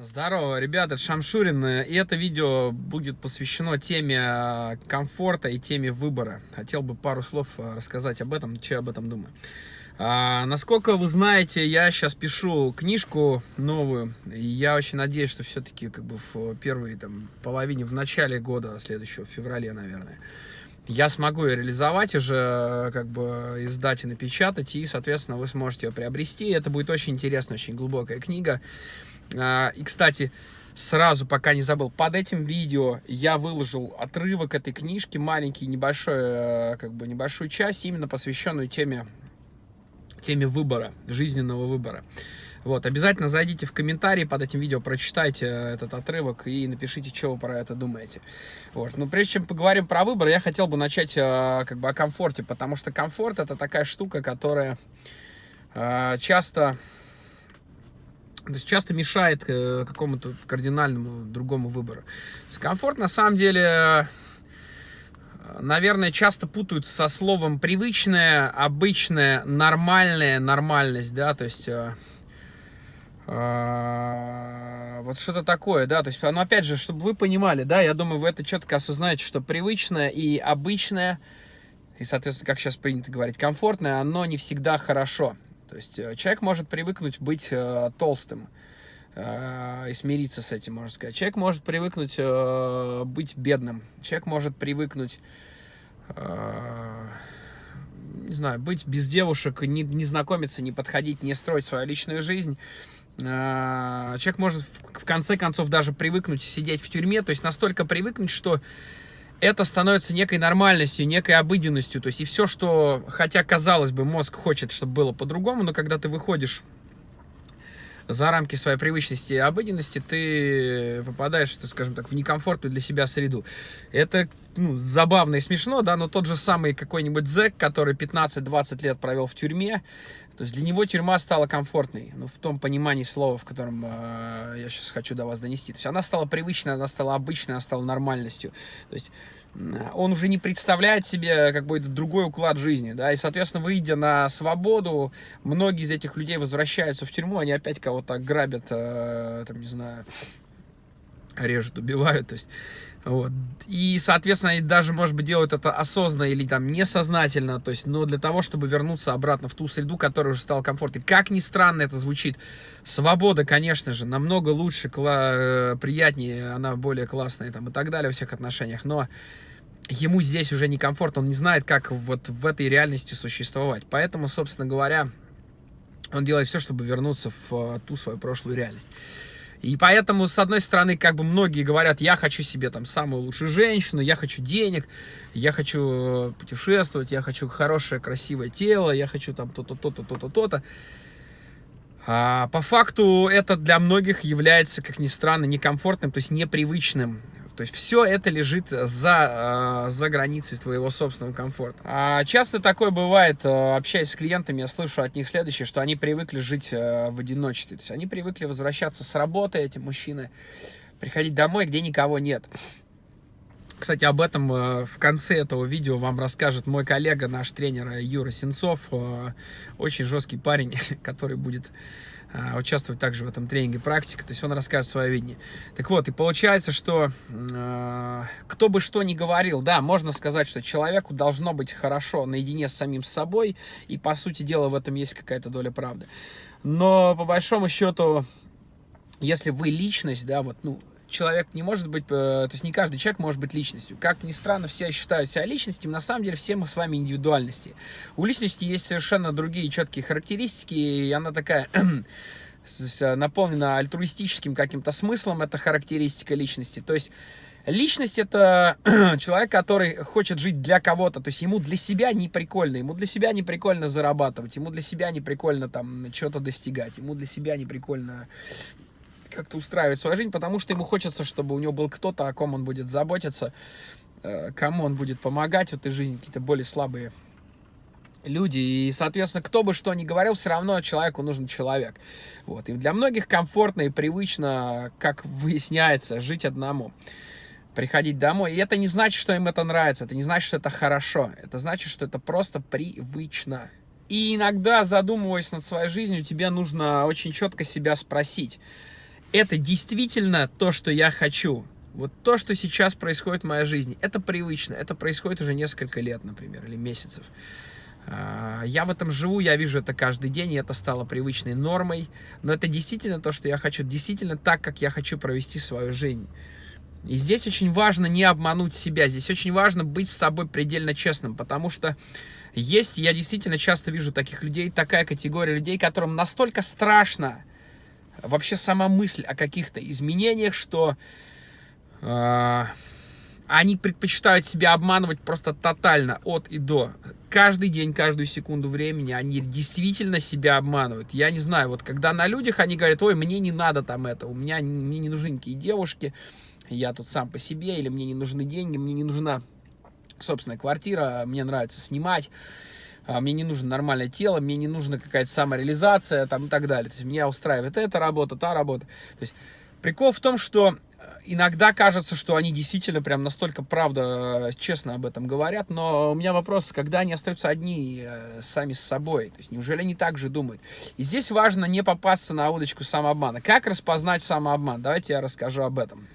Здорово, ребята, это Шамшурин, и это видео будет посвящено теме э, комфорта и теме выбора. Хотел бы пару слов э, рассказать об этом, что я об этом думаю. А, насколько вы знаете, я сейчас пишу книжку новую, и я очень надеюсь, что все-таки как бы в первой там, половине, в начале года следующего, в феврале, наверное, я смогу ее реализовать уже, э, как бы издать и напечатать, и, соответственно, вы сможете ее приобрести. Это будет очень интересная, очень глубокая книга. А, и, кстати, сразу, пока не забыл, под этим видео я выложил отрывок этой книжки, маленький, небольшой, э, как бы небольшую часть, именно посвященную теме, теме выбора, жизненного выбора. Вот, обязательно зайдите в комментарии под этим видео, прочитайте этот отрывок и напишите, что вы про это думаете. Вот, но прежде чем поговорим про выбор, я хотел бы начать э, как бы о комфорте, потому что комфорт это такая штука, которая э, часто то есть часто мешает э, какому-то кардинальному другому выбору. комфорт на самом деле, э, наверное, часто путают со словом привычное, обычное, нормальное, нормальность, да, то есть э, вот что-то такое, да, то есть, ну, опять же, чтобы вы понимали, да, я думаю, вы это четко осознаете, что привычное и обычное, и, соответственно, как сейчас принято говорить, комфортное, оно не всегда хорошо. То есть э, человек может привыкнуть быть э, толстым э, и смириться с этим, можно сказать. Человек может привыкнуть э, быть бедным. Человек может привыкнуть, э, не знаю, быть без девушек, не, не знакомиться, не подходить, не строить свою личную жизнь. Э, человек может в, в конце концов даже привыкнуть сидеть в тюрьме, то есть настолько привыкнуть, что это становится некой нормальностью, некой обыденностью. То есть и все, что, хотя казалось бы, мозг хочет, чтобы было по-другому, но когда ты выходишь за рамки своей привычности и обыденности, ты попадаешь, скажем так, в некомфортную для себя среду. Это ну, забавно и смешно, да, но тот же самый какой-нибудь зэк, который 15-20 лет провел в тюрьме, то есть для него тюрьма стала комфортной, ну, в том понимании слова, в котором э, я сейчас хочу до вас донести. То есть она стала привычной, она стала обычной, она стала нормальностью. То есть он уже не представляет себе какой-то другой уклад жизни, да, и, соответственно, выйдя на свободу, многие из этих людей возвращаются в тюрьму, они опять кого-то грабят, э, там, не знаю, режут, убивают, то есть, вот. И, соответственно, даже, может быть, делают это осознанно или там несознательно, то есть, но для того, чтобы вернуться обратно в ту среду, которая уже стала комфортной. Как ни странно это звучит, свобода, конечно же, намного лучше, э, приятнее, она более классная там и так далее во всех отношениях, но ему здесь уже некомфортно, он не знает, как вот в этой реальности существовать. Поэтому, собственно говоря, он делает все, чтобы вернуться в э, ту свою прошлую реальность. И поэтому, с одной стороны, как бы многие говорят, я хочу себе там самую лучшую женщину, я хочу денег, я хочу э, путешествовать, я хочу хорошее, красивое тело, я хочу там то-то, то-то, то-то, то-то. А по факту это для многих является, как ни странно, некомфортным, то есть непривычным. То есть все это лежит за, э, за границей твоего собственного комфорта. А часто такое бывает, э, общаясь с клиентами, я слышу от них следующее, что они привыкли жить э, в одиночестве. То есть они привыкли возвращаться с работы, эти мужчины, приходить домой, где никого нет. Кстати, об этом в конце этого видео вам расскажет мой коллега, наш тренер Юра Сенцов. Очень жесткий парень, который будет участвовать также в этом тренинге практика, то есть он расскажет свое видение. Так вот, и получается, что э, кто бы что ни говорил, да, можно сказать, что человеку должно быть хорошо наедине с самим собой, и по сути дела в этом есть какая-то доля правды. Но по большому счету, если вы личность, да, вот, ну, человек не может быть, э, то есть не каждый человек может быть личностью. Как ни странно, все считают себя личностью, на самом деле все мы с вами индивидуальности. У личности есть совершенно другие четкие характеристики, и она такая наполнена альтруистическим каким-то смыслом, это характеристика личности. То есть Личность это человек, который хочет жить для кого-то, то есть ему для себя не прикольно, ему для себя не прикольно зарабатывать, ему для себя не прикольно там что-то достигать, ему для себя не прикольно как-то устраивать свою жизнь, потому что ему хочется, чтобы у него был кто-то, о ком он будет заботиться, э, кому он будет помогать в этой жизни, какие-то более слабые люди. И, соответственно, кто бы что ни говорил, все равно человеку нужен человек. Вот. И для многих комфортно и привычно, как выясняется, жить одному. Приходить домой. И это не значит, что им это нравится. Это не значит, что это хорошо. Это значит, что это просто привычно. И иногда, задумываясь над своей жизнью, тебе нужно очень четко себя спросить, это действительно то, что я хочу. Вот то, что сейчас происходит в моей жизни, это привычно, это происходит уже несколько лет, например, или месяцев. А, я в этом живу, я вижу это каждый день, и это стало привычной нормой. Но это действительно то, что я хочу, действительно так, как я хочу провести свою жизнь. И здесь очень важно не обмануть себя, здесь очень важно быть с собой предельно честным, потому что есть, я действительно часто вижу таких людей, такая категория людей, которым настолько страшно вообще сама мысль о каких-то изменениях, что э, они предпочитают себя обманывать просто тотально от и до. Каждый день, каждую секунду времени они действительно себя обманывают. Я не знаю, вот когда на людях они говорят, ой, мне не надо там это, у меня мне не нужны никакие девушки, я тут сам по себе, или мне не нужны деньги, мне не нужна собственная квартира, мне нравится снимать, мне не нужно нормальное тело, мне не нужна какая-то самореализация там, и так далее. То есть меня устраивает эта работа, та работа. То есть прикол в том, что э, иногда кажется, что они действительно прям настолько правда, э, честно об этом говорят, но у меня вопрос, когда они остаются одни э, сами с собой, то есть неужели они так же думают? И здесь важно не попасться на удочку самообмана. Как распознать самообман? Давайте я расскажу об этом.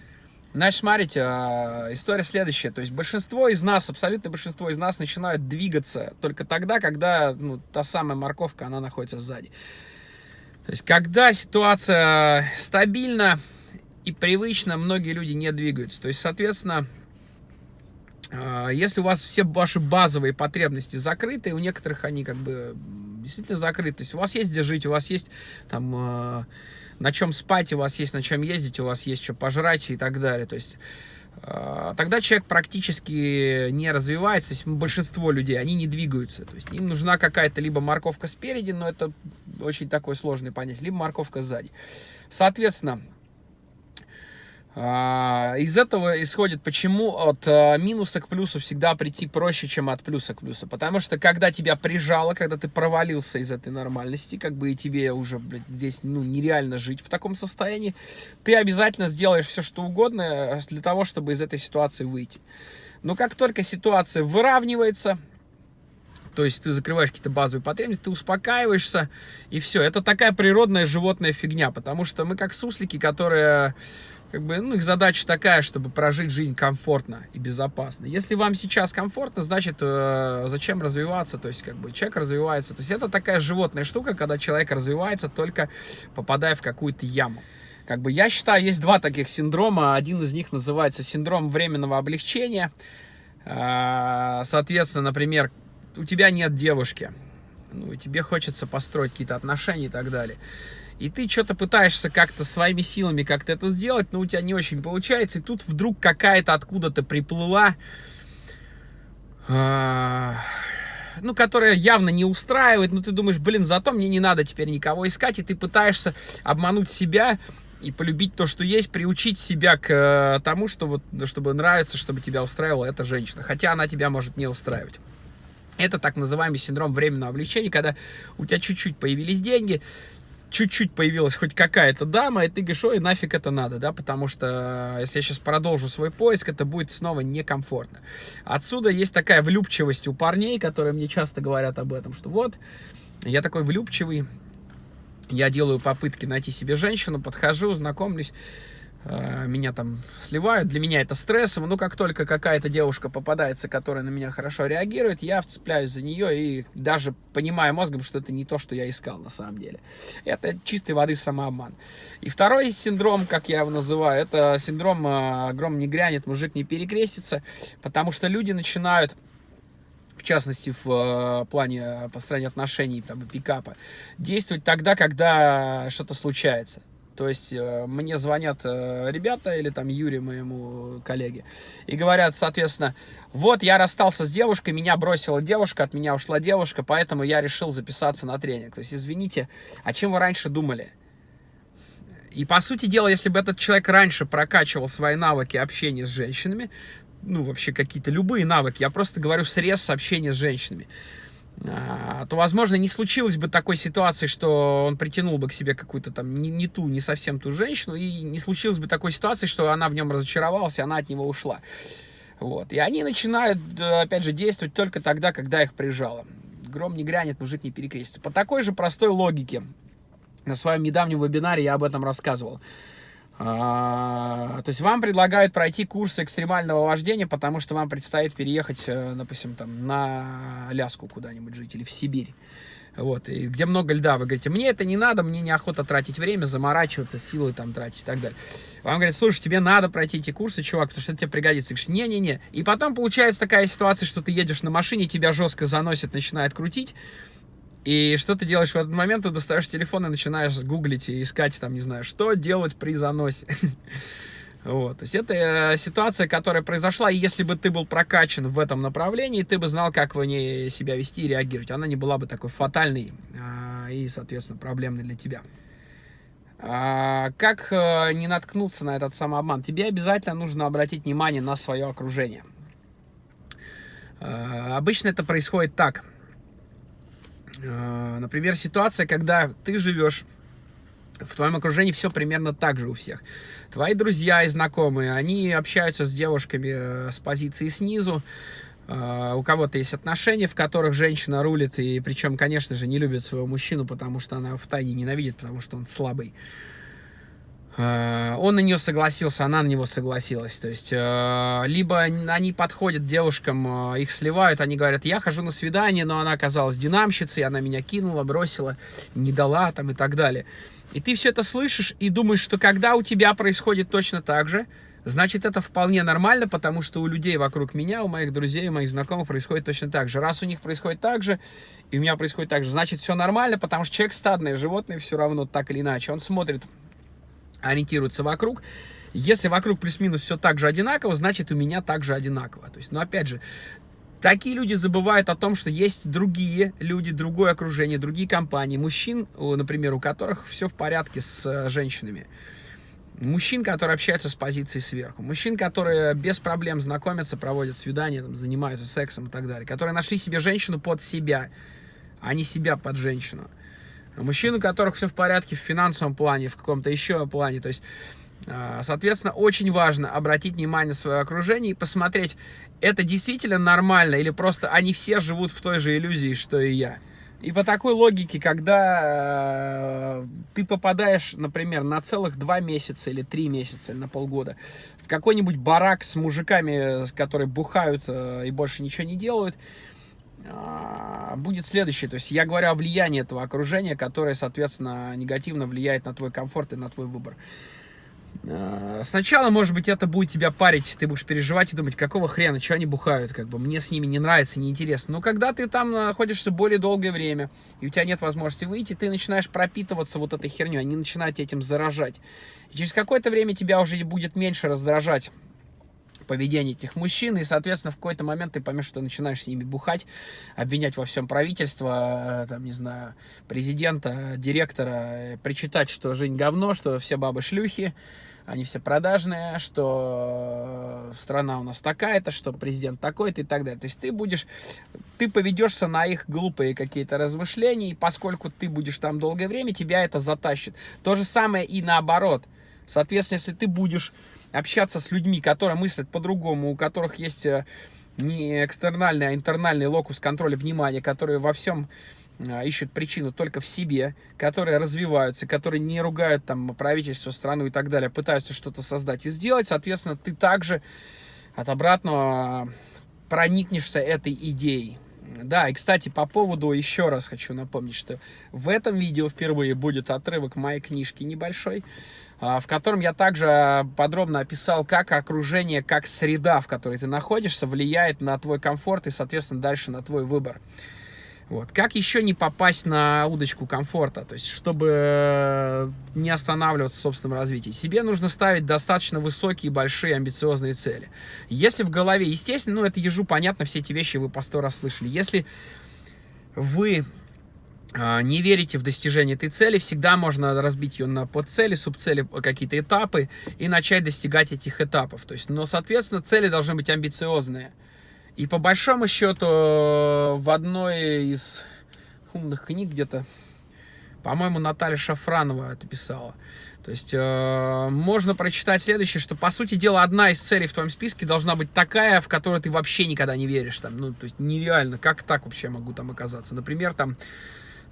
Значит, смотрите, а, история следующая. То есть большинство из нас, абсолютно большинство из нас начинают двигаться только тогда, когда ну, та самая морковка, она находится сзади. То есть когда ситуация стабильна и привычна, многие люди не двигаются. То есть, соответственно, а, если у вас все ваши базовые потребности закрыты, у некоторых они как бы действительно закрыты. То есть у вас есть где жить, у вас есть там а, на чем спать, у вас есть на чем ездить, у вас есть что пожрать и так далее. То есть э, тогда человек практически не развивается, есть большинство людей, они не двигаются. То есть им нужна какая-то либо морковка спереди, но это очень такой сложный понять, либо морковка сзади. Соответственно, из этого исходит, почему от а, минуса к плюсу всегда прийти проще, чем от плюса к плюсу. Потому что когда тебя прижало, когда ты провалился из этой нормальности, как бы и тебе уже блядь, здесь ну, нереально жить в таком состоянии, ты обязательно сделаешь все, что угодно э, для того, чтобы из этой ситуации выйти. Но как только ситуация выравнивается, то есть ты закрываешь какие-то базовые потребности, ты успокаиваешься, и все. Это такая природная животная фигня, потому что мы как суслики, которые как бы, ну, их задача такая, чтобы прожить жизнь комфортно и безопасно. Если вам сейчас комфортно, значит, э, зачем развиваться? То есть, как бы, человек развивается. То есть, это такая животная штука, когда человек развивается, только попадая в какую-то яму. Как бы, я считаю, есть два таких синдрома. Один из них называется синдром временного облегчения. Э, соответственно, например, у тебя нет девушки, ну, тебе хочется построить какие-то отношения и так далее и ты что-то пытаешься как-то своими силами как-то это сделать, но у тебя не очень получается, и тут вдруг какая-то откуда-то приплыла, а, ну, которая явно не устраивает, но ты думаешь, блин, зато мне не надо теперь никого искать, и ты пытаешься обмануть себя и полюбить то, что есть, приучить себя к э, тому, что вот, чтобы нравиться, чтобы тебя устраивала эта женщина, хотя она тебя может не устраивать. Это так называемый синдром временного облегчения, когда у тебя чуть-чуть появились деньги, чуть-чуть появилась хоть какая-то дама, и ты говоришь, ой, нафиг это надо, да, потому что э, если я сейчас продолжу свой поиск, это будет снова некомфортно. Отсюда есть такая влюбчивость у парней, которые мне часто говорят об этом, что вот, я такой влюбчивый, я делаю попытки найти себе женщину, подхожу, знакомлюсь, меня там сливают, для меня это стрессово, но как только какая-то девушка попадается, которая на меня хорошо реагирует, я вцепляюсь за нее и даже понимаю мозгом, что это не то, что я искал на самом деле. Это чистой воды самообман. И второй синдром, как я его называю, это синдром э, «гром не грянет, мужик не перекрестится», потому что люди начинают в частности, в э, плане построения отношений, там, пикапа, действовать тогда, когда что-то случается. То есть э, мне звонят э, ребята или там Юре, моему коллеге, и говорят, соответственно, вот я расстался с девушкой, меня бросила девушка, от меня ушла девушка, поэтому я решил записаться на тренинг. То есть, извините, о чем вы раньше думали? И по сути дела, если бы этот человек раньше прокачивал свои навыки общения с женщинами, ну вообще какие-то любые навыки, я просто говорю срез общения с женщинами, а, то, возможно, не случилось бы такой ситуации, что он притянул бы к себе какую-то там не, не ту, не совсем ту женщину, и не случилось бы такой ситуации, что она в нем разочаровалась, и она от него ушла. Вот. И они начинают, опять же, действовать только тогда, когда их прижало. Гром не грянет, мужик не перекрестится. По такой же простой логике. На своем недавнем вебинаре я об этом рассказывал. А, то есть вам предлагают пройти курс экстремального вождения, потому что вам предстоит переехать, э, допустим, там, на Аляску куда-нибудь жить или в Сибирь. Вот, и где много льда, вы говорите, мне это не надо, мне неохота тратить время, заморачиваться, силы там тратить и так далее. Вам говорят, слушай, тебе надо пройти эти курсы, чувак, потому что это тебе пригодится. Ты говоришь, не-не-не. И потом получается такая ситуация, что ты едешь на машине, тебя жестко заносит, начинает крутить, и что ты делаешь в этот момент? Ты достаешь телефон и начинаешь гуглить и искать, там, не знаю, что делать при заносе. Вот, то есть это э, ситуация, которая произошла, и если бы ты был прокачан в этом направлении, ты бы знал, как в ней себя вести и реагировать. Она не была бы такой фатальной а, и, соответственно, проблемной для тебя. А, как а, не наткнуться на этот самообман? Тебе обязательно нужно обратить внимание на свое окружение. А, обычно это происходит так. А, например, ситуация, когда ты живешь в твоем окружении все примерно так же у всех. Твои друзья и знакомые, они общаются с девушками э, с позиции снизу, э, у кого-то есть отношения, в которых женщина рулит, и причем, конечно же, не любит своего мужчину, потому что она в тайне ненавидит, потому что он слабый. Э, он на нее согласился, она на него согласилась. То есть, либо они подходят девушкам, их сливают, они говорят, я хожу на свидание, но она оказалась динамщицей, она меня кинула, бросила, не дала там и так далее. И ты все это слышишь и думаешь, что когда у тебя происходит точно так же, значит, это вполне нормально, потому что у людей вокруг меня, у моих друзей, у моих знакомых происходит точно так же. Раз у них происходит так же, и у меня происходит так же, значит, все нормально, потому что человек стадное животное все равно так или иначе. Он смотрит, ориентируется вокруг. Если вокруг плюс-минус все так же одинаково, значит, у меня также одинаково. То есть, ну, опять же, Такие люди забывают о том, что есть другие люди, другое окружение, другие компании, мужчин, например, у которых все в порядке с э, женщинами. Мужчин, которые общаются с позиции сверху. Мужчин, которые без проблем знакомятся, проводят свидания, там, занимаются сексом и так далее. Которые нашли себе женщину под себя, а не себя под женщину. Мужчин, у которых все в порядке в финансовом плане, в каком-то еще плане. То есть а, соответственно, очень важно обратить внимание на свое окружение и посмотреть, это действительно нормально или просто они все живут в той же иллюзии, что и я. И по такой логике, когда э, ты попадаешь, например, на целых два месяца или три месяца, или на полгода, в какой-нибудь барак с мужиками, которые бухают э, и больше ничего не делают, э, будет следующее. То есть я говорю о влиянии этого окружения, которое, соответственно, негативно влияет на твой комфорт и на твой выбор. Э, сначала, может быть, это будет тебя парить, ты будешь переживать и думать, какого хрена, что они бухают, как бы, мне с ними не нравится, неинтересно. Но когда ты там находишься более долгое время, и у тебя нет возможности выйти, ты начинаешь пропитываться вот этой херней, они начинают этим заражать. И через какое-то время тебя уже будет меньше раздражать поведение этих мужчин, и, соответственно, в какой-то момент ты поймешь, что ты начинаешь с ними бухать, обвинять во всем правительство, э, там, не знаю, президента, директора, причитать, что жизнь говно, что все бабы шлюхи, они все продажные, что страна у нас такая-то, что президент такой-то и так далее. То есть ты будешь, ты поведешься на их глупые какие-то размышления, и поскольку ты будешь там долгое время, тебя это затащит. То же самое и наоборот. Соответственно, если ты будешь общаться с людьми, которые мыслят по-другому, у которых есть э, не экстернальный, а интернальный локус контроля внимания, которые во всем э, ищут причину только в себе, которые развиваются, которые не ругают там правительство, страну и так далее, пытаются что-то создать и сделать, соответственно, ты также от обратного проникнешься этой идеей. Да, и, кстати, по поводу, еще раз хочу напомнить, что в этом видео впервые будет отрывок моей книжки небольшой, в котором я также подробно описал, как окружение, как среда, в которой ты находишься, влияет на твой комфорт и, соответственно, дальше на твой выбор. Вот. Как еще не попасть на удочку комфорта, то есть, чтобы не останавливаться в собственном развитии? Себе нужно ставить достаточно высокие, большие, амбициозные цели. Если в голове, естественно, ну, это ежу понятно, все эти вещи вы по сто раз слышали. Если вы а, не верите в достижение этой цели, всегда можно разбить ее на подцели, субцели, какие-то этапы и начать достигать этих этапов. То есть, но, соответственно, цели должны быть амбициозные. И по большому счету, в одной из умных книг где-то, по-моему, Наталья Шафранова это писала. То есть э, можно прочитать следующее, что, по сути дела, одна из целей в твоем списке должна быть такая, в которую ты вообще никогда не веришь. Там, ну, то есть нереально, как так вообще могу там оказаться. Например, там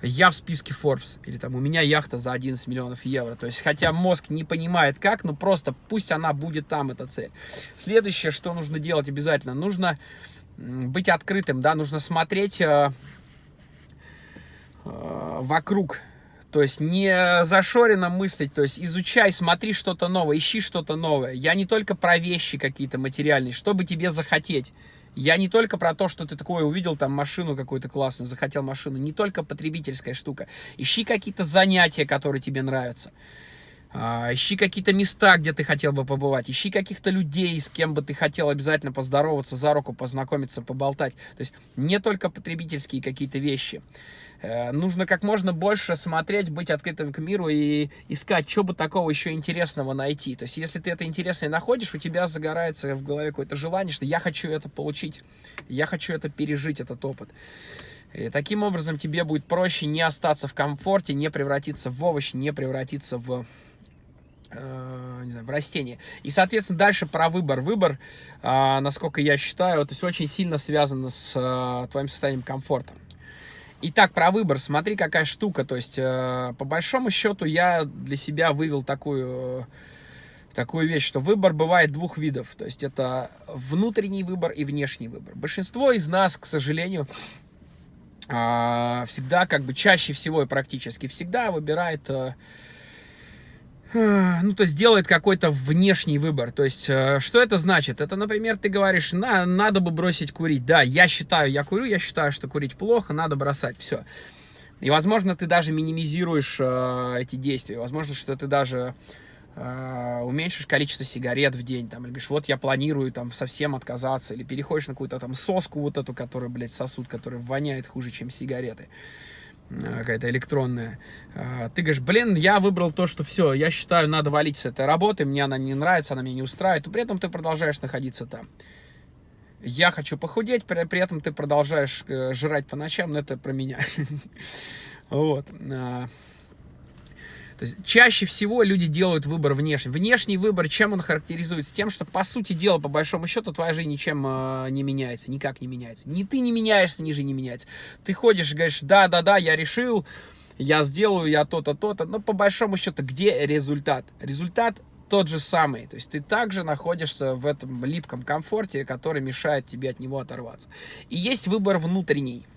я в списке Forbes, или там у меня яхта за 11 миллионов евро. То есть, хотя мозг не понимает как, но просто пусть она будет там, эта цель. Следующее, что нужно делать обязательно, нужно быть открытым, да, нужно смотреть э, э, вокруг, то есть не зашоренно мыслить, то есть изучай, смотри что-то новое, ищи что-то новое. Я не только про вещи какие-то материальные, чтобы тебе захотеть. Я не только про то, что ты такое увидел, там, машину какую-то классную, захотел машину. Не только потребительская штука. Ищи какие-то занятия, которые тебе нравятся. А, ищи какие-то места, где ты хотел бы побывать. Ищи каких-то людей, с кем бы ты хотел обязательно поздороваться, за руку познакомиться, поболтать. То есть не только потребительские какие-то вещи. Э, нужно как можно больше смотреть, быть открытым к миру и искать, что бы такого еще интересного найти. То есть, если ты это интересное находишь, у тебя загорается в голове какое-то желание, что я хочу это получить, я хочу это пережить, этот опыт. И таким образом тебе будет проще не остаться в комфорте, не превратиться в овощ, не превратиться в э, не знаю, в растение. И, соответственно, дальше про выбор. Выбор, э, насколько я считаю, то есть очень сильно связано с э, твоим состоянием комфорта. Итак, про выбор. Смотри, какая штука. То есть, э, по большому счету, я для себя вывел такую, такую вещь, что выбор бывает двух видов. То есть, это внутренний выбор и внешний выбор. Большинство из нас, к сожалению, э, всегда, как бы чаще всего и практически всегда выбирает... Э, ну, то есть делает какой-то внешний выбор. То есть, э, что это значит? Это, например, ты говоришь, на, надо бы бросить курить. Да, я считаю, я курю, я считаю, что курить плохо, надо бросать, все. И, возможно, ты даже минимизируешь э, эти действия. Возможно, что ты даже э, уменьшишь количество сигарет в день. Там, или говоришь, вот я планирую там совсем отказаться. Или переходишь на какую-то там соску вот эту, которую, блядь, сосуд, которая воняет хуже, чем сигареты. Какая-то электронная. А, ты говоришь, блин, я выбрал то, что все, я считаю, надо валить с этой работы, мне она не нравится, она меня не устраивает, но при этом ты продолжаешь находиться там. Я хочу похудеть, при, при этом ты продолжаешь э, жрать по ночам, но это про меня. Вот. То есть чаще всего люди делают выбор внешний. Внешний выбор, чем он характеризуется? Тем, что, по сути дела, по большому счету, твоя жизнь ничем э, не меняется, никак не меняется. Ни ты не меняешься, ни жизнь не меняется. Ты ходишь и говоришь, да-да-да, я решил, я сделаю, я то-то, то-то. Но по большому счету, где результат? Результат тот же самый. То есть ты также находишься в этом липком комфорте, который мешает тебе от него оторваться. И есть выбор внутренний.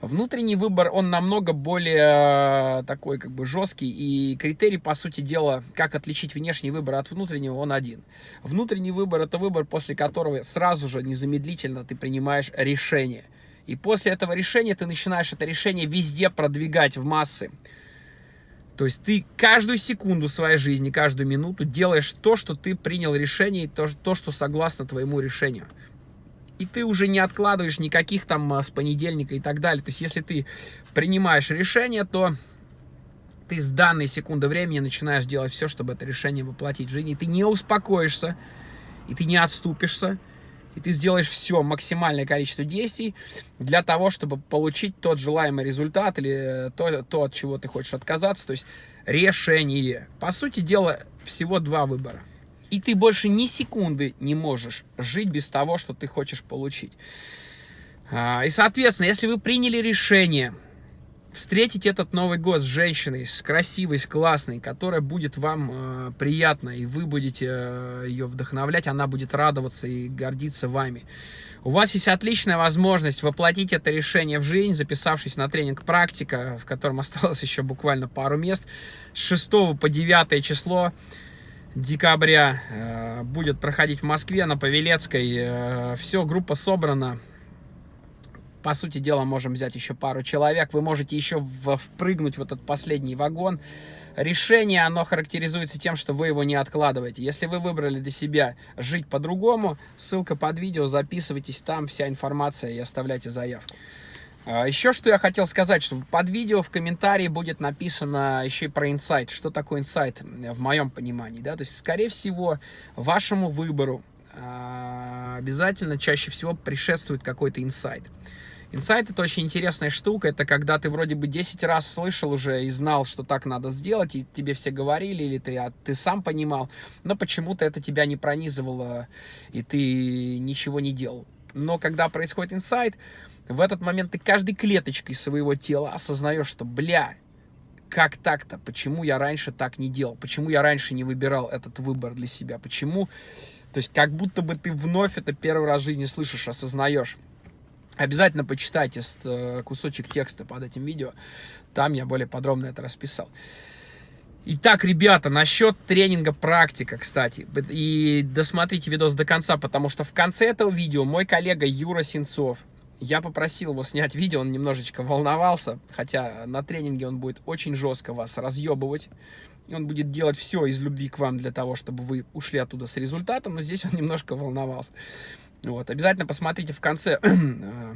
Внутренний выбор, он намного более э, такой как бы жесткий, и критерий, по сути дела, как отличить внешний выбор от внутреннего, он один. Внутренний выбор – это выбор, после которого сразу же, незамедлительно ты принимаешь решение. И после этого решения ты начинаешь это решение везде продвигать в массы. То есть ты каждую секунду своей жизни, каждую минуту делаешь то, что ты принял решение, и то, то что согласно твоему решению и ты уже не откладываешь никаких там а, с понедельника и так далее. То есть, если ты принимаешь решение, то ты с данной секунды времени начинаешь делать все, чтобы это решение воплотить в жизнь. И ты не успокоишься, и ты не отступишься, и ты сделаешь все, максимальное количество действий для того, чтобы получить тот желаемый результат или то, то от чего ты хочешь отказаться. То есть решение. По сути дела, всего два выбора. И ты больше ни секунды не можешь жить без того, что ты хочешь получить. А, и, соответственно, если вы приняли решение встретить этот Новый год с женщиной, с красивой, с классной, которая будет вам э, приятна, и вы будете э, ее вдохновлять, она будет радоваться и гордиться вами. У вас есть отличная возможность воплотить это решение в жизнь, записавшись на тренинг «Практика», в котором осталось еще буквально пару мест, с 6 по 9 число декабря э, будет проходить в Москве на Павелецкой. Э, все, группа собрана. По сути дела, можем взять еще пару человек. Вы можете еще впрыгнуть в этот последний вагон. Решение, оно характеризуется тем, что вы его не откладываете. Если вы выбрали для себя жить по-другому, ссылка под видео, записывайтесь там, вся информация и оставляйте заявку. А, еще что я хотел сказать, что под видео в комментарии будет написано еще и про инсайт. Что такое инсайт в моем понимании, да? То есть, скорее всего, вашему выбору а, обязательно чаще всего предшествует какой-то инсайт. Инсайт это очень интересная штука, это когда ты вроде бы 10 раз слышал уже и знал, что так надо сделать, и тебе все говорили, или ты, а ты сам понимал, но почему-то это тебя не пронизывало, и ты ничего не делал. Но когда происходит инсайт, В этот момент ты каждой клеточкой своего тела осознаешь, что, бля, как так-то? Почему я раньше так не делал? Почему я раньше не выбирал этот выбор для себя? Почему? То есть как будто бы ты вновь это первый раз в жизни слышишь, осознаешь. Обязательно почитайте э, кусочек текста под этим видео. Там я более подробно это расписал. Итак, ребята, насчет тренинга практика, кстати. И досмотрите видос до конца, потому что в конце этого видео мой коллега Юра Сенцов, я попросил его снять видео, он немножечко волновался, хотя на тренинге он будет очень жестко вас разъебывать. И он будет делать все из любви к вам для того, чтобы вы ушли оттуда с результатом, но здесь он немножко волновался. Вот, обязательно посмотрите в конце э,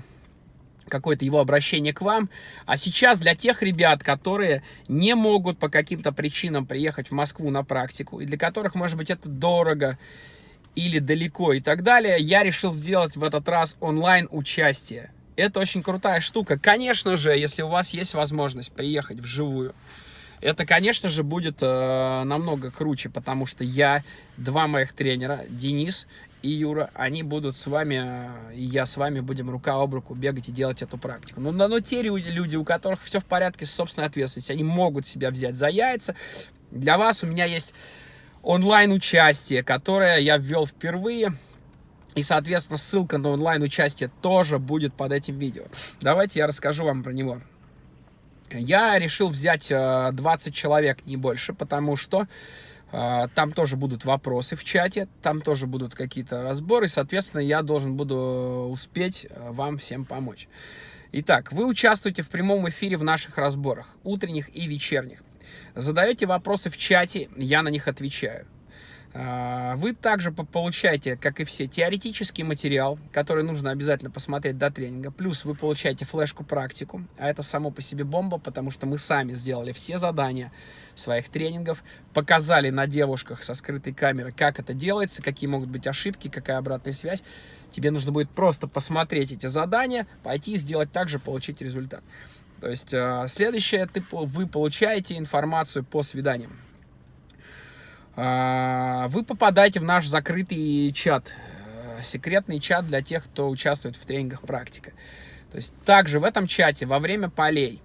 какое-то его обращение к вам. А сейчас для тех ребят, которые не могут по каким-то причинам приехать в Москву на практику, и для которых, может быть, это дорого или далеко и так далее, я решил сделать в этот раз онлайн-участие. Это очень крутая штука. Конечно же, если у вас есть возможность приехать вживую, это, конечно же, будет э, намного круче, потому что я, два моих тренера, Денис и Юра, они будут с вами, э, и я с вами будем рука об руку бегать и делать эту практику. Но, но, но те люди, у которых все в порядке с собственной ответственностью, они могут себя взять за яйца. Для вас у меня есть онлайн-участие, которое я ввел впервые. И, соответственно, ссылка на онлайн-участие тоже будет под этим видео. Давайте я расскажу вам про него. Я решил взять 20 э, человек, не больше, потому что э, там тоже будут вопросы в чате, там тоже будут какие-то разборы, соответственно, я должен буду успеть э, вам всем помочь. Итак, вы участвуете в прямом эфире в наших разборах, утренних и вечерних. Задаете вопросы в чате, я на них отвечаю. А, вы также получаете, как и все, теоретический материал, который нужно обязательно посмотреть до тренинга. Плюс вы получаете флешку-практику, а это само по себе бомба, потому что мы сами сделали все задания своих тренингов, показали на девушках со скрытой камерой, как это делается, какие могут быть ошибки, какая обратная связь. Тебе нужно будет просто посмотреть эти задания, пойти и сделать так же, получить результат. То есть а, следующее, ты, вы получаете информацию по свиданиям. А, вы попадаете в наш закрытый чат, э, секретный чат для тех, кто участвует в тренингах практика. То есть также в этом чате во время полей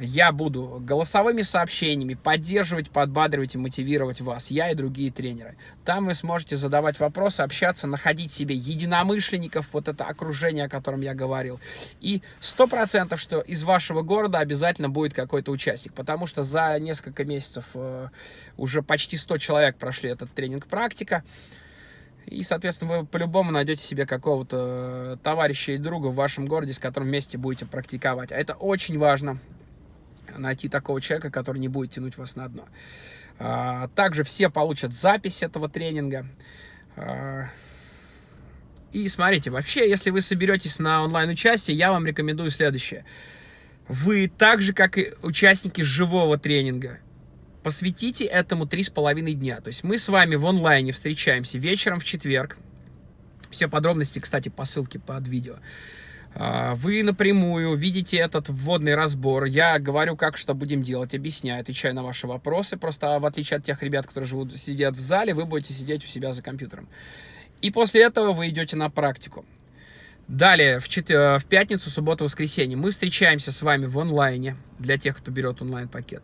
я буду голосовыми сообщениями поддерживать, подбадривать и мотивировать вас, я и другие тренеры. Там вы сможете задавать вопросы, общаться, находить себе единомышленников, вот это окружение, о котором я говорил. И сто процентов, что из вашего города обязательно будет какой-то участник, потому что за несколько месяцев э, уже почти 100 человек прошли этот тренинг-практика. И, соответственно, вы по-любому найдете себе какого-то товарища и друга в вашем городе, с которым вместе будете практиковать. А это очень важно найти такого человека, который не будет тянуть вас на дно. А, также все получат запись этого тренинга. А, и смотрите, вообще, если вы соберетесь на онлайн-участие, я вам рекомендую следующее. Вы так же, как и участники живого тренинга, посвятите этому три с половиной дня. То есть мы с вами в онлайне встречаемся вечером в четверг. Все подробности, кстати, по ссылке под видео. А, вы напрямую видите этот вводный разбор. Я говорю, как что будем делать, объясняю, отвечаю на ваши вопросы. Просто в отличие от тех ребят, которые живут, сидят в зале, вы будете сидеть у себя за компьютером. И после этого вы идете на практику. Далее, в, чет... Э, в пятницу, субботу, воскресенье мы встречаемся с вами в онлайне, для тех, кто берет онлайн-пакет.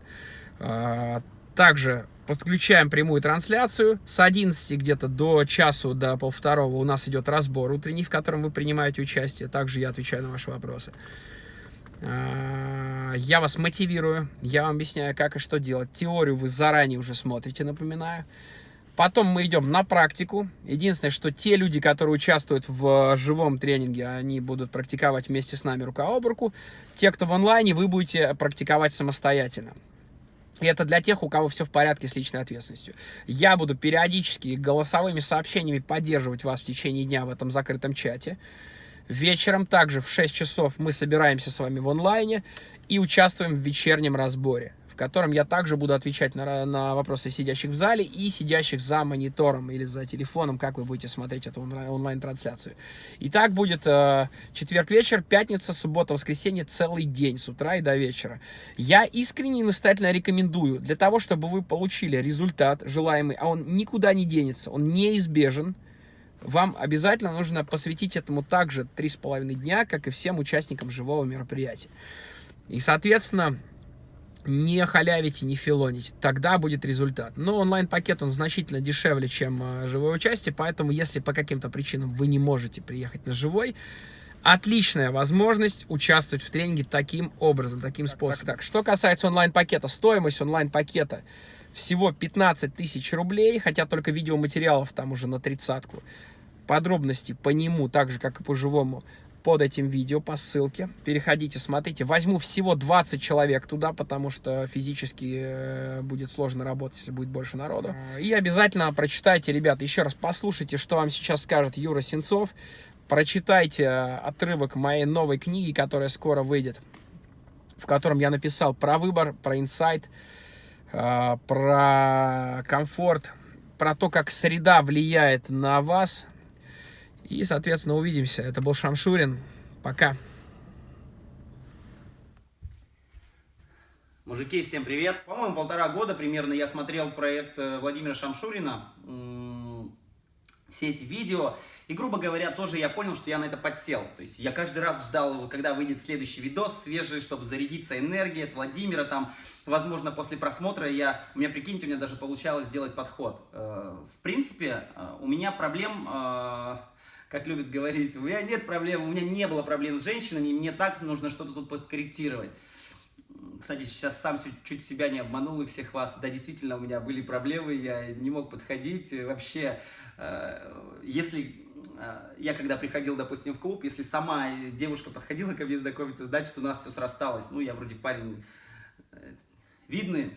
А, также подключаем прямую трансляцию. С 11 где-то до часу, до полвторого у нас идет разбор утренний, в котором вы принимаете участие. Также я отвечаю на ваши вопросы. А, я вас мотивирую, я вам объясняю, как и что делать. Теорию вы заранее уже смотрите, напоминаю. Потом мы идем на практику. Единственное, что те люди, которые участвуют в живом тренинге, они будут практиковать вместе с нами рука об руку. Те, кто в онлайне, вы будете практиковать самостоятельно. И это для тех, у кого все в порядке с личной ответственностью. Я буду периодически голосовыми сообщениями поддерживать вас в течение дня в этом закрытом чате. Вечером также в 6 часов мы собираемся с вами в онлайне и участвуем в вечернем разборе в котором я также буду отвечать на, на вопросы сидящих в зале и сидящих за монитором или за телефоном, как вы будете смотреть эту онлайн-трансляцию. И так будет э, четверг вечер, пятница, суббота, воскресенье, целый день, с утра и до вечера. Я искренне и настоятельно рекомендую, для того, чтобы вы получили результат желаемый, а он никуда не денется, он неизбежен, вам обязательно нужно посвятить этому также три с половиной дня, как и всем участникам живого мероприятия. И, соответственно, не халявите, не филоните, тогда будет результат. Но онлайн-пакет, он значительно дешевле, чем э, живое участие, поэтому если по каким-то причинам вы не можете приехать на живой, отличная возможность участвовать в тренинге таким образом, таким способом. Так, что касается онлайн-пакета, стоимость онлайн-пакета всего 15 тысяч рублей, хотя только видеоматериалов там уже на тридцатку. Подробности по нему, так же, как и по живому, под этим видео по ссылке. Переходите, смотрите. Возьму всего 20 человек туда, потому что физически э, будет сложно работать, если будет больше народу. И обязательно прочитайте, ребята, еще раз послушайте, что вам сейчас скажет Юра Сенцов. Прочитайте э, отрывок моей новой книги, которая скоро выйдет, в котором я написал про выбор, про инсайт, э, про комфорт, про то, как среда влияет на вас, и, соответственно, увидимся. Это был Шамшурин. Пока. Мужики, всем привет! По-моему, полтора года примерно я смотрел проект э, Владимира Шамшурина, все эти видео, и, грубо говоря, тоже я понял, что я на это подсел. То есть я каждый раз ждал, когда выйдет следующий видос свежий, чтобы зарядиться энергией от Владимира. Там, возможно, после просмотра я, у меня, прикиньте, у меня даже получалось сделать подход. Э, в принципе, э, у меня проблем как любят говорить, у меня нет проблем, у меня не было проблем с женщинами, мне так нужно что-то тут подкорректировать. Кстати, сейчас сам чуть, чуть себя не обманул и всех вас. Да, действительно, у меня были проблемы, я не мог подходить. Вообще, э, если э, я когда приходил, допустим, в клуб, если сама девушка подходила ко мне знакомиться, значит, у нас все срасталось. Ну, я вроде парень э, видный,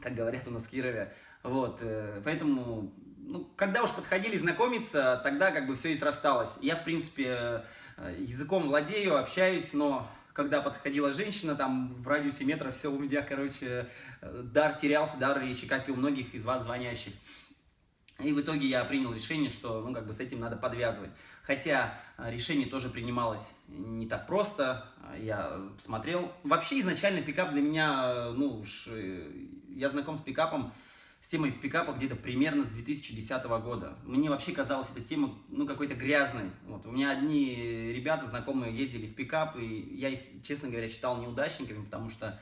как говорят у нас в Кирове. Вот, поэтому ну, когда уж подходили знакомиться, тогда как бы все и срасталось. Я, в принципе, э, языком владею, общаюсь, но когда подходила женщина, там в радиусе метра все у меня, короче, э, дар терялся, дар речи, как и у многих из вас звонящих. И в итоге я принял решение, что, ну, как бы с этим надо подвязывать. Хотя э, решение тоже принималось не так просто. Я смотрел. Вообще изначально пикап для меня, ну уж, я знаком с пикапом с темой пикапа где-то примерно с 2010 года. Мне вообще казалась эта тема, ну, какой-то грязной. Вот. У меня одни ребята, знакомые, ездили в пикап, и я их, честно говоря, считал неудачниками, потому что,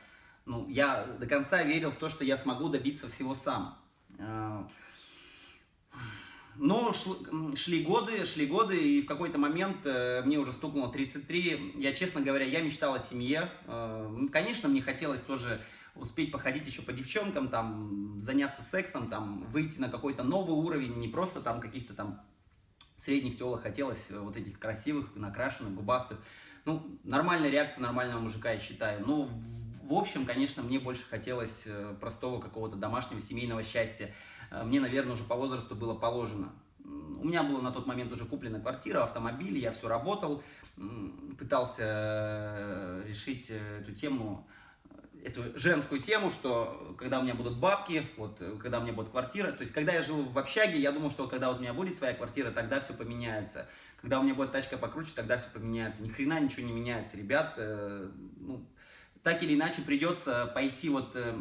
ну, я до конца верил в то, что я смогу добиться всего сам. А, но шли годы, шли годы, и в какой-то момент э, мне уже стукнуло 33. Я, честно говоря, я мечтал о семье. Э, конечно, мне хотелось тоже успеть походить еще по девчонкам, там, заняться сексом, там, выйти на какой-то новый уровень, не просто там каких-то там средних телок хотелось, э, вот этих красивых, накрашенных, губастых. Ну, нормальная реакция нормального мужика, я считаю. Ну, в общем, конечно, мне больше хотелось э, простого какого-то домашнего семейного счастья. Э, мне, наверное, уже по возрасту было положено. У меня была на тот момент уже куплена квартира, автомобиль, я все работал, пытался решить эту тему эту женскую тему, что когда у меня будут бабки, вот когда у меня будет квартира, то есть когда я жил в общаге, я думал, что когда вот у меня будет своя квартира, тогда все поменяется. Когда у меня будет тачка покруче, тогда все поменяется. Ни хрена ничего не меняется, ребят. Э, ну, так или иначе придется пойти вот... Э,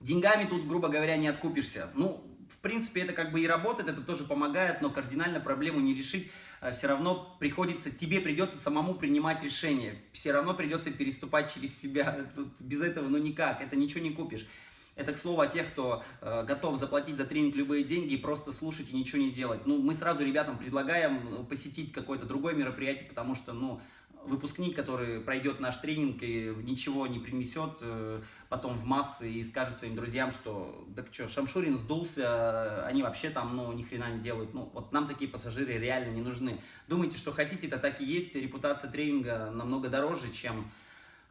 деньгами тут, грубо говоря, не откупишься. Ну, в принципе, это как бы и работает, это тоже помогает, но кардинально проблему не решить Э, все равно приходится, тебе придется самому принимать решения, все равно придется переступать через себя, Тут без этого ну никак, это ничего не купишь. Это к слову о тех, кто э, готов заплатить за тренинг любые деньги и просто слушать и ничего не делать. Ну, мы сразу ребятам предлагаем э, посетить какое-то другое мероприятие, потому что, ну, выпускник, который пройдет наш тренинг и ничего не принесет э, потом в массы и скажет своим друзьям, что так что, Шамшурин сдулся, они вообще там, ну, ни хрена не делают. Ну, вот нам такие пассажиры реально не нужны. Думайте, что хотите, это так и есть. Репутация тренинга намного дороже, чем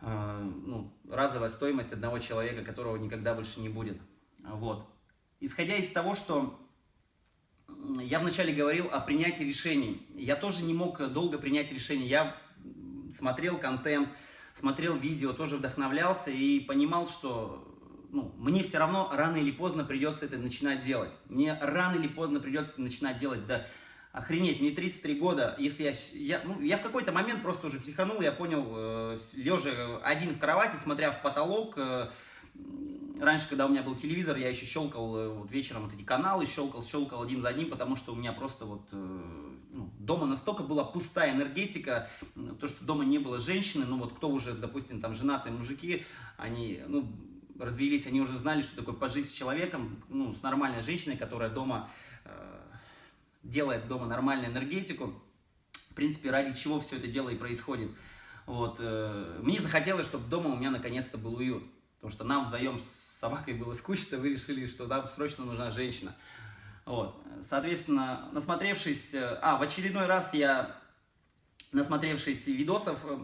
э, ну, разовая стоимость одного человека, которого никогда больше не будет. Вот. Исходя из того, что я вначале говорил о принятии решений. Я тоже не мог долго принять решение. Я смотрел контент, смотрел видео, тоже вдохновлялся и понимал, что ну, мне все равно рано или поздно придется это начинать делать. Мне рано или поздно придется начинать делать. Да охренеть, мне 33 года, если я... Я, ну, я в какой-то момент просто уже психанул, я понял, э, лежа один в кровати, смотря в потолок, э, раньше, когда у меня был телевизор, я еще щелкал э, вот вечером вот эти каналы, щелкал, щелкал один за одним, потому что у меня просто вот э, ну, дома настолько была пустая энергетика, то, что дома не было женщины, ну вот кто уже, допустим, там женатые мужики, они, ну, развелись, они уже знали, что такое пожить с человеком, ну, с нормальной женщиной, которая дома э, делает дома нормальную энергетику. В принципе, ради чего все это дело и происходит. Вот, э, мне захотелось, чтобы дома у меня наконец-то был уют. Потому что нам вдвоем с собакой было скучно, вы решили, что нам срочно нужна женщина. Вот. Соответственно, насмотревшись... Э, а, в очередной раз я, насмотревшись видосов, э,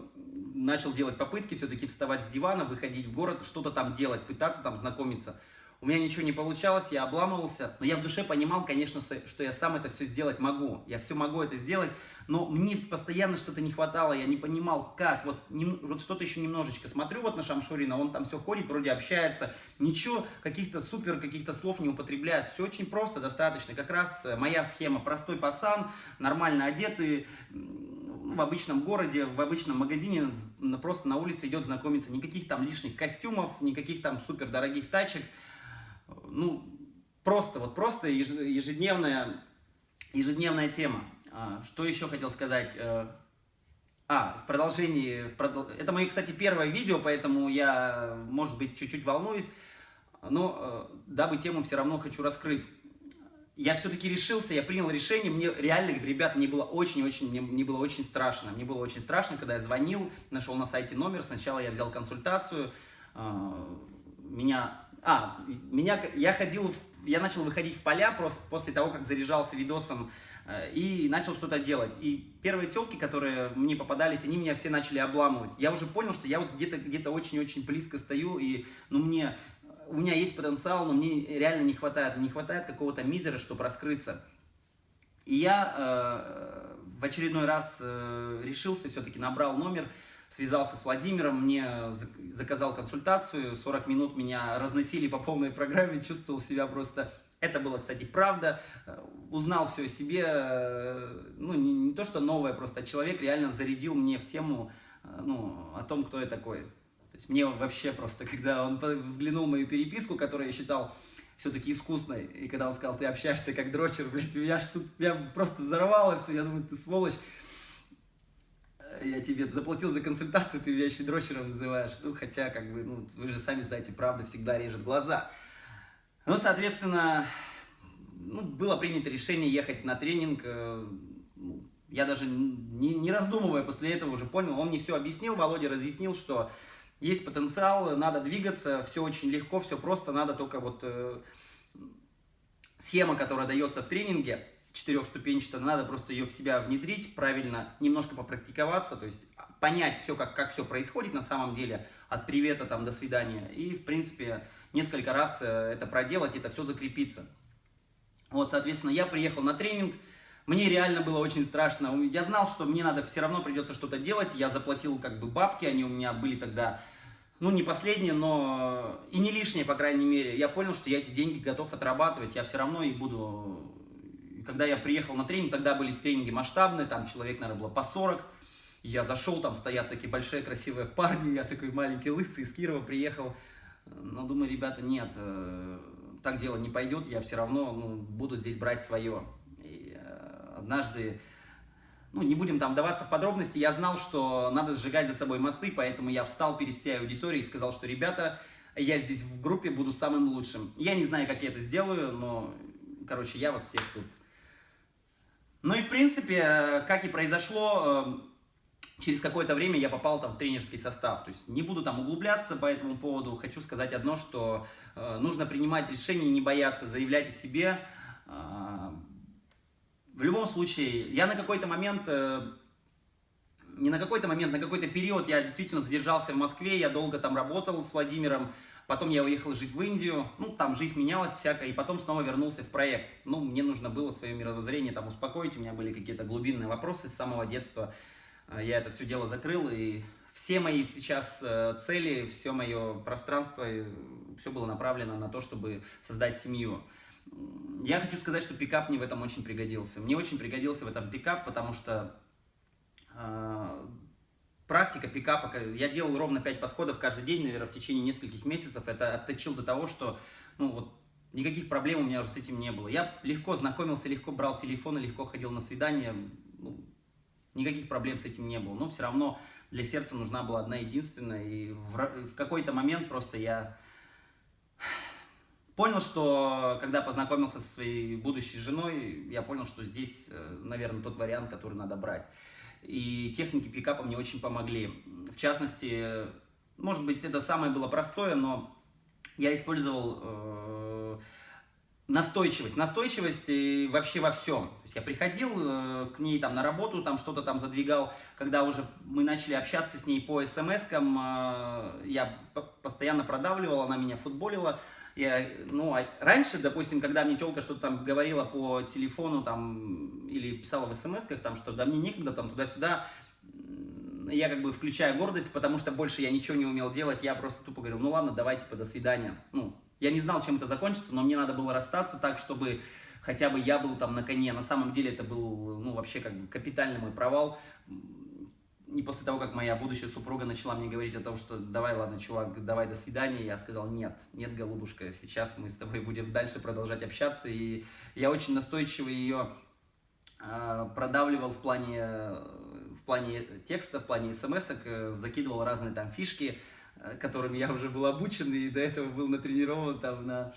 начал делать попытки все-таки вставать с дивана, выходить в город, что-то там делать, пытаться там знакомиться. У меня ничего не получалось, я обламывался, но я в душе понимал, конечно, что я сам это все сделать могу. Я все могу это сделать, но мне постоянно что-то не хватало, я не понимал, как. Вот, вот что-то еще немножечко смотрю вот на Шамшурина, он там все ходит, вроде общается, ничего, каких-то супер, каких-то слов не употребляет. Все очень просто, достаточно. Как раз э, моя схема. Простой пацан, нормально одетый, в обычном городе, в обычном магазине, просто на улице идет знакомиться. Никаких там лишних костюмов, никаких там супер дорогих тачек ну, просто, вот просто ежедневная, ежедневная тема. А, что еще хотел сказать? Э, а, в продолжении, в продол... это мое, кстати, первое видео, поэтому я, может быть, чуть-чуть волнуюсь, но э, дабы тему все равно хочу раскрыть. Я все-таки решился, я принял решение, мне реально, ребят, мне было очень-очень, мне, мне было очень страшно. Мне было очень страшно, когда я звонил, нашел на сайте номер, сначала я взял консультацию, э, меня а, меня, я ходил, я начал выходить в поля просто после того, как заряжался видосом э, и начал что-то делать. И первые телки, которые мне попадались, они меня все начали обламывать. Я уже понял, что я вот где-то где-то очень-очень близко стою, и ну мне, у меня есть потенциал, но мне реально не хватает. Не хватает какого-то мизера, чтобы раскрыться. И я э, в очередной раз э, решился, все-таки набрал номер, связался с Владимиром, мне заказал консультацию, 40 минут меня разносили по полной программе, чувствовал себя просто... Это было, кстати, правда, узнал все о себе, ну, не, не то, что новое, просто человек реально зарядил мне в тему, ну, о том, кто я такой. То есть мне вообще просто, когда он взглянул мою переписку, которую я считал все-таки искусной, и когда он сказал, ты общаешься как дрочер, блядь, меня, ж тут, меня просто взорвало все, я думаю, ты сволочь я тебе заплатил за консультацию, ты меня еще дрочером называешь. Ну, хотя, как бы, ну, вы же сами знаете, правда всегда режет глаза. Ну, соответственно, ну, было принято решение ехать на тренинг. Э, ну, я даже не, не раздумывая после этого уже понял, он мне все объяснил, Володя разъяснил, что есть потенциал, надо двигаться, все очень легко, все просто, надо только вот э, схема, которая дается в тренинге, четырехступенчатая, надо просто ее в себя внедрить, правильно, немножко попрактиковаться, то есть понять все, как, как все происходит на самом деле, от привета там до свидания, и, в принципе, несколько раз э, это проделать, это все закрепиться. Вот, соответственно, я приехал на тренинг, мне реально было очень страшно, я знал, что мне надо все равно придется что-то делать, я заплатил как бы бабки, они у меня были тогда, ну, не последние, но и не лишние, по крайней мере. Я понял, что я эти деньги готов отрабатывать, я все равно и буду когда я приехал на тренинг, тогда были тренинги масштабные, там человек, наверное, было по 40. Я зашел, там стоят такие большие красивые парни, я такой маленький лысый из Кирова приехал. Но думаю, ребята, нет, э, так дело не пойдет, я все равно ну, буду здесь брать свое. И э, однажды, ну, не будем там даваться в подробности, я знал, что надо сжигать за собой мосты, поэтому я встал перед всей аудиторией и сказал, что, ребята, я здесь в группе буду самым лучшим. Я не знаю, как я это сделаю, но, короче, я вас всех тут ну и в принципе, э, как и произошло, э, через какое-то время я попал там в тренерский состав. То есть не буду там углубляться по этому поводу, хочу сказать одно, что э, нужно принимать решения, не бояться, заявлять о себе. В любом случае, я на какой-то момент, не на какой-то момент, на какой-то период я действительно задержался в Москве, я долго там работал с Владимиром, Потом я уехал жить в Индию, ну, там жизнь менялась всякая, и потом снова вернулся в проект. Ну, мне нужно было свое мировоззрение там успокоить, у меня были какие-то глубинные вопросы с самого детства. Э, я это все дело закрыл, и все мои сейчас э, цели, все мое пространство, все было направлено на то, чтобы создать семью. Я хочу сказать, что пикап мне в этом очень пригодился. Мне очень пригодился в этом пикап, потому что э, практика пикапа, я делал ровно 5 подходов каждый день, наверное, в течение нескольких месяцев. Это отточил до того, что, ну, вот, никаких проблем у меня уже с этим не было. Я легко знакомился, легко брал телефон, легко ходил на свидания. Ну, никаких проблем с этим не было. Но все равно для сердца нужна была одна единственная. И в, в какой-то момент просто я понял, что когда познакомился со своей будущей женой, я понял, что здесь, э, наверное, тот вариант, который надо брать. И техники пикапа мне очень помогли. В частности, может быть, это самое было простое, но я использовал э, настойчивость. Настойчивость и вообще во всем. То есть я приходил э, к ней там на работу, там что-то там задвигал. Когда уже мы начали общаться с ней по смс-кам, э, я постоянно продавливал, она меня футболила. Я, ну, а раньше, допустим, когда мне телка что-то там говорила по телефону там, или писала в смс-ках, там, что да мне некогда, там, туда-сюда, я как бы включаю гордость, потому что больше я ничего не умел делать, я просто тупо говорил, ну ладно, давай, типа, до свидания. Ну, я не знал, чем это закончится, но мне надо было расстаться так, чтобы хотя бы я был там на коне. На самом деле это был, ну, вообще как бы капитальный мой провал и после того, как моя будущая супруга начала мне говорить о том, что давай, ладно, чувак, давай, до свидания, я сказал, нет, нет, голубушка, сейчас мы с тобой будем дальше продолжать общаться, и я очень настойчиво ее э, продавливал в плане, в плане текста, в плане смс э, закидывал разные там фишки, э, которыми я уже был обучен, и до этого был натренирован там на,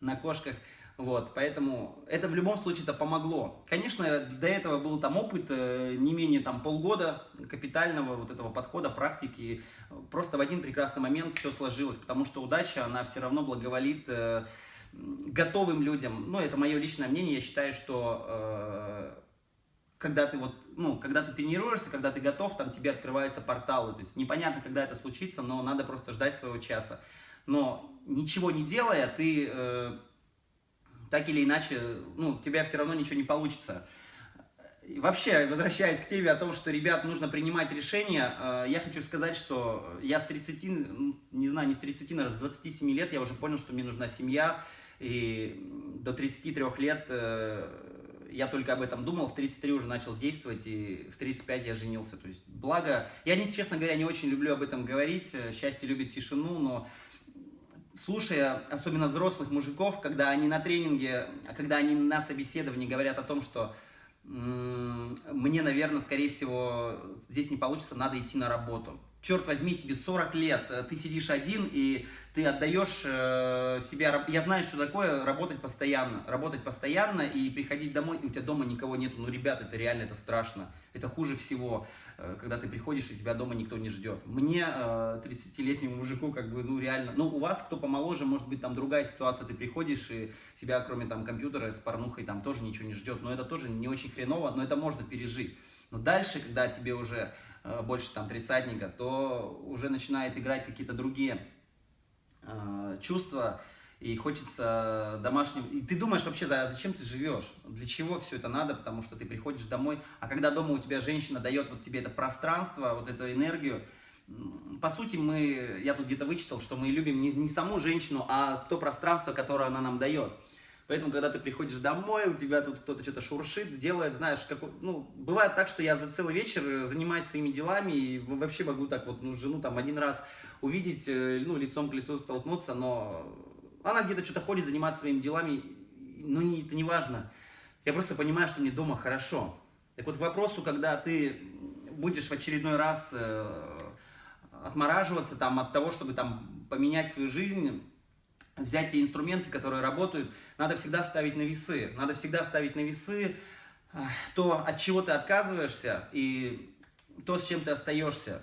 на кошках, вот, поэтому это в любом случае это помогло. Конечно, до этого был там опыт э, не менее там полгода капитального вот этого подхода, практики. Просто в один прекрасный момент все сложилось, потому что удача, она все равно благоволит э, готовым людям. Ну, это мое личное мнение. Я считаю, что э, когда ты вот, ну, когда ты тренируешься, когда ты готов, там тебе открываются порталы. То есть непонятно, когда это случится, но надо просто ждать своего часа. Но ничего не делая, ты так или иначе, ну, у тебя все равно ничего не получится. И вообще, возвращаясь к теме о том, что, ребят, нужно принимать решения, э, я хочу сказать, что я с 30, не знаю, не с 30, наверное, с 27 лет я уже понял, что мне нужна семья, и до 33 лет э, я только об этом думал, в 33 уже начал действовать, и в 35 я женился. То есть, благо, я, не, честно говоря, не очень люблю об этом говорить, э, счастье любит тишину, но слушая, особенно взрослых мужиков, когда они на тренинге, когда они на собеседовании говорят о том, что мне, наверное, скорее всего, здесь не получится, надо идти на работу. Черт возьми, тебе 40 лет, э, ты сидишь один, и ты отдаешь э, себя... Я знаю, что такое работать постоянно. Работать постоянно и приходить домой, и у тебя дома никого нет. Ну, ребят, это реально, это страшно. Это хуже всего. Э, когда ты приходишь, и тебя дома никто не ждет. Мне, 30-летнему э, мужику, как бы, ну, реально, ну, у вас, кто помоложе, может быть, там другая ситуация, ты приходишь, и тебя, кроме там компьютера с порнухой, там тоже ничего не ждет, но это тоже не очень хреново, но это можно пережить. Но дальше, когда тебе уже э, больше там тридцатника, то уже начинает играть какие-то другие чувства, и хочется домашним... И ты думаешь вообще, зачем ты живешь? Для чего все это надо? Потому что ты приходишь домой, а когда дома у тебя женщина дает вот тебе это пространство, вот эту энергию, по сути, мы, я тут где-то вычитал, что мы любим не, не саму женщину, а то пространство, которое она нам дает. Поэтому, когда ты приходишь домой, у тебя тут кто-то что-то шуршит, делает, знаешь, как, ну, бывает так, что я за целый вечер занимаюсь своими делами и вообще могу так вот, ну, жену там один раз увидеть, э, ну, лицом к лицу столкнуться, но она где-то что-то ходит, занимается своими делами, но не, это не важно. Я просто понимаю, что мне дома хорошо. Так вот, к вопросу, когда ты будешь в очередной раз э, отмораживаться там, от того, чтобы там, поменять свою жизнь, взять те инструменты, которые работают, надо всегда ставить на весы. Надо всегда ставить на весы э, то, от чего ты отказываешься, и то, с чем ты остаешься.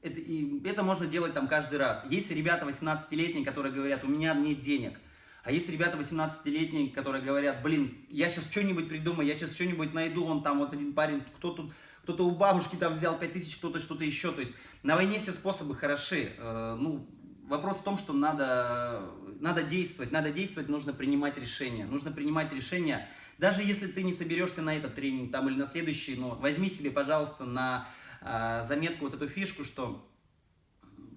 Это, и это можно делать там каждый раз. Есть ребята 18-летние, которые говорят, у меня нет денег. А есть ребята 18-летние, которые говорят, блин, я сейчас что-нибудь придумаю, я сейчас что-нибудь найду, он там вот один парень, кто тут, кто-то у бабушки там взял 5000, кто-то что-то еще. То есть на войне все способы хороши. Э, ну, вопрос в том, что надо, надо действовать, надо действовать, нужно принимать решения. Нужно принимать решения, даже если ты не соберешься на этот тренинг там или на следующий, но возьми себе, пожалуйста, на а, заметку, вот эту фишку, что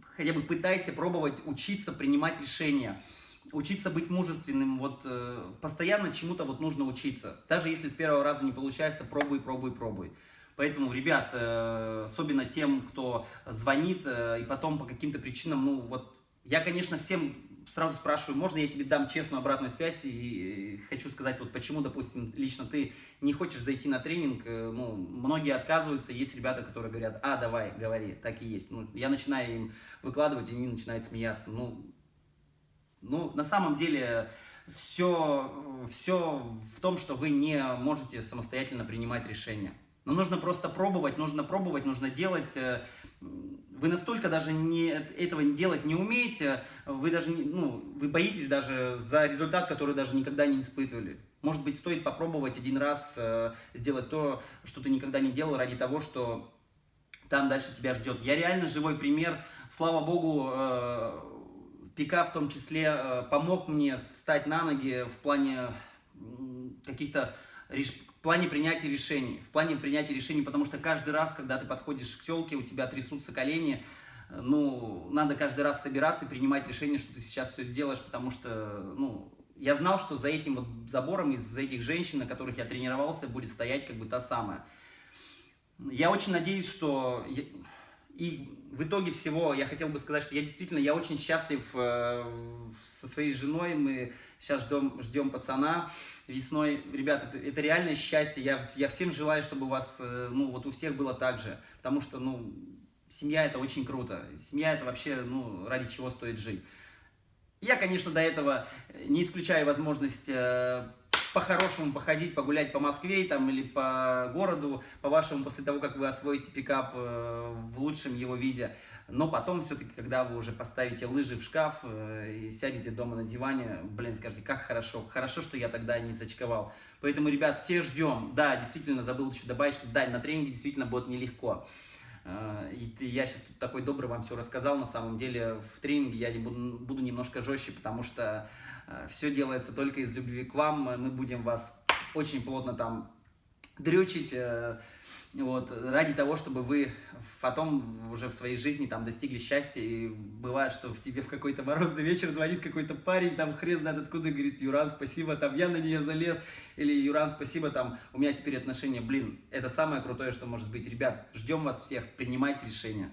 хотя бы пытайся пробовать учиться принимать решения, учиться быть мужественным, вот э, постоянно чему-то вот нужно учиться. Даже если с первого раза не получается, пробуй, пробуй, пробуй. Поэтому, ребят, э, особенно тем, кто звонит э, и потом по каким-то причинам, ну вот, я, конечно, всем сразу спрашиваю, можно я тебе дам честную обратную связь и хочу сказать, вот почему, допустим, лично ты не хочешь зайти на тренинг, э, ну, многие отказываются, есть ребята, которые говорят, а, давай, говори, так и есть. Ну, я начинаю им выкладывать, и они начинают смеяться. Ну, ну на самом деле, все, все в том, что вы не можете самостоятельно принимать решения. Но нужно просто пробовать, нужно пробовать, нужно делать. Э, вы настолько даже не, этого делать не умеете, вы даже, ну, вы боитесь даже за результат, который даже никогда не испытывали. Может быть, стоит попробовать один раз э, сделать то, что ты никогда не делал, ради того, что там дальше тебя ждет. Я реально живой пример. Слава богу, э, Пика в том числе помог мне встать на ноги в плане каких-то в плане принятия решений. В плане принятия решений, потому что каждый раз, когда ты подходишь к телке, у тебя трясутся колени, ну, надо каждый раз собираться и принимать решение, что ты сейчас все сделаешь, потому что, ну, я знал, что за этим вот забором, из-за этих женщин, на которых я тренировался, будет стоять как бы та самая. Я очень надеюсь, что... И в итоге всего я хотел бы сказать, что я действительно, я очень счастлив э, со своей женой, мы сейчас ждем, ждем пацана весной. Ребята, это, это реальное счастье, я, я всем желаю, чтобы у вас, э, ну вот у всех было так же, потому что, ну, семья это очень круто, семья это вообще, ну, ради чего стоит жить. Я, конечно, до этого не исключаю возможность э, по-хорошему походить, погулять по Москве там, или по городу, по-вашему, после того, как вы освоите пикап э, в лучшем его виде. Но потом, все-таки, когда вы уже поставите лыжи в шкаф э, и сядете дома на диване, блин, скажете, как хорошо, хорошо, что я тогда не зачковал. Поэтому, ребят, все ждем. Да, действительно, забыл еще добавить, что да, на тренинге действительно будет нелегко. Э, и я сейчас тут такой добрый вам все рассказал, на самом деле в тренинге я буду, буду немножко жестче, потому что Все делается только из любви к вам. Мы будем вас очень плотно там дрючить, э, вот, ради того, чтобы вы потом уже в своей жизни там достигли счастья, и бывает, что в тебе в какой-то морозный вечер звонит какой-то парень, там хрен знает откуда, говорит, Юран, спасибо, там я на нее залез, или Юран, спасибо, там у меня теперь отношения, блин, это самое крутое, что может быть, ребят, ждем вас всех, принимайте решения.